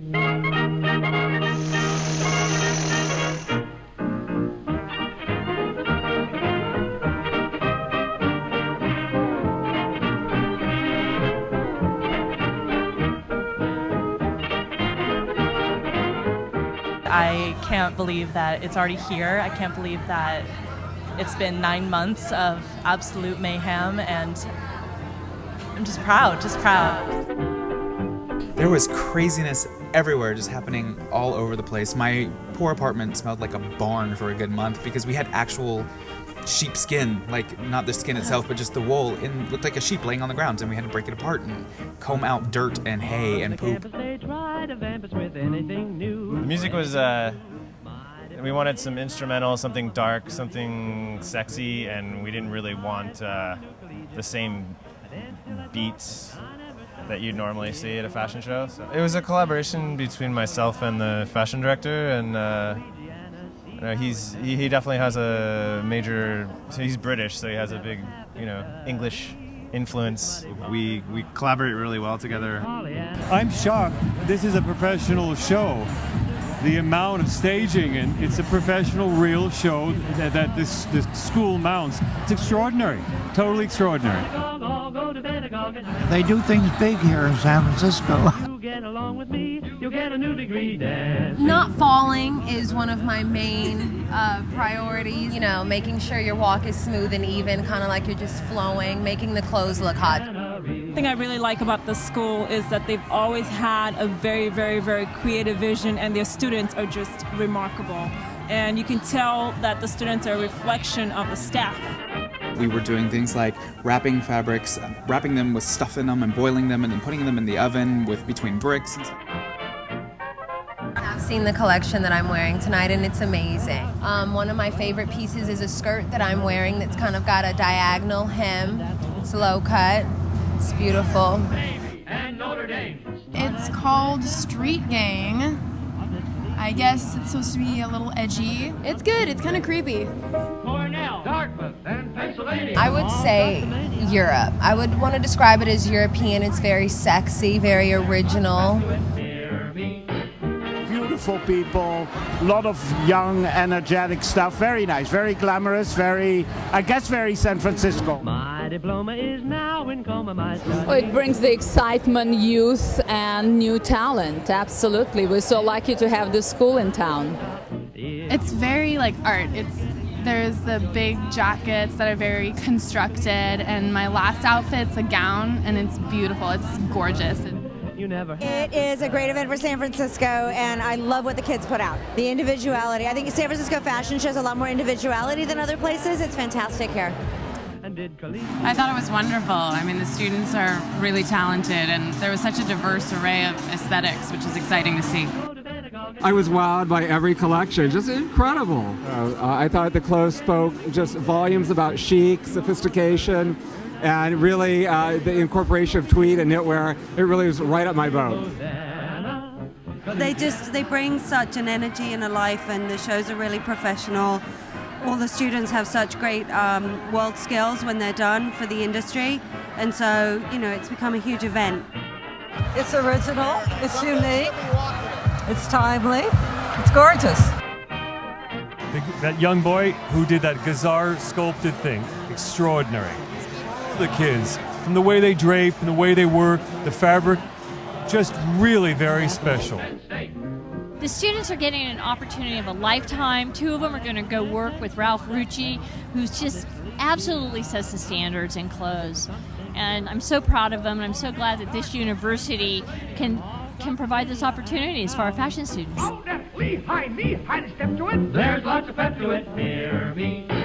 I can't believe that it's already here. I can't believe that it's been nine months of absolute mayhem, and I'm just proud, just proud. There was craziness everywhere just happening all over the place. My poor apartment smelled like a barn for a good month because we had actual sheep skin, like not the skin itself, but just the wool, and looked like a sheep laying on the ground, and we had to break it apart and comb out dirt and hay and poop. The music was, uh, we wanted some instrumental, something dark, something sexy, and we didn't really want uh, the same beats that you'd normally see at a fashion show. So it was a collaboration between myself and the fashion director, and uh, you know, he's he, he definitely has a major. So he's British, so he has a big, you know, English influence. We we collaborate really well together. I'm shocked. This is a professional show. The amount of staging and it's a professional, real show that, that this this school mounts. It's extraordinary, totally extraordinary. They do things big here in San Francisco. Not falling is one of my main uh, priorities. You know, making sure your walk is smooth and even, kind of like you're just flowing, making the clothes look hot. The thing I really like about the school is that they've always had a very, very, very creative vision, and their students are just remarkable. And you can tell that the students are a reflection of the staff. We were doing things like wrapping fabrics, wrapping them with stuff in them and boiling them and then putting them in the oven with between bricks. I've seen the collection that I'm wearing tonight and it's amazing. Um, one of my favorite pieces is a skirt that I'm wearing that's kind of got a diagonal hem. It's low cut. It's beautiful. It's called Street Gang. I guess it's supposed to be a little edgy. It's good. It's kind of creepy. I would say Europe. I would want to describe it as European. It's very sexy, very original. Beautiful people, a lot of young, energetic stuff. Very nice, very glamorous, very, I guess, very San Francisco. My diploma is now in coma, my well, it brings the excitement, youth, and new talent. Absolutely. We're so lucky to have this school in town. It's very like art. It's there's the big jackets that are very constructed, and my last outfit's a gown, and it's beautiful. It's gorgeous. You never. It is a great event for San Francisco, and I love what the kids put out. The individuality. I think San Francisco fashion shows a lot more individuality than other places. It's fantastic here. I thought it was wonderful. I mean, the students are really talented, and there was such a diverse array of aesthetics, which is exciting to see. I was wowed by every collection, just incredible. Uh, I thought the clothes spoke just volumes about chic, sophistication, and really uh, the incorporation of tweed and knitwear. It really was right up my boat. They just they bring such an energy and a life, and the shows are really professional. All the students have such great um, world skills when they're done for the industry, and so you know it's become a huge event. It's original. It's unique. It's timely. It's gorgeous. The, that young boy who did that Gazar sculpted thing, extraordinary. The kids, from the way they drape and the way they work, the fabric, just really very special. The students are getting an opportunity of a lifetime. Two of them are going to go work with Ralph Rucci, who's just absolutely sets the standards in clothes. And I'm so proud of them, and I'm so glad that this university can can provide those opportunities for our fashion students. Oh, knee high, knee high to step to it. There's lots of pep to it. Hear me.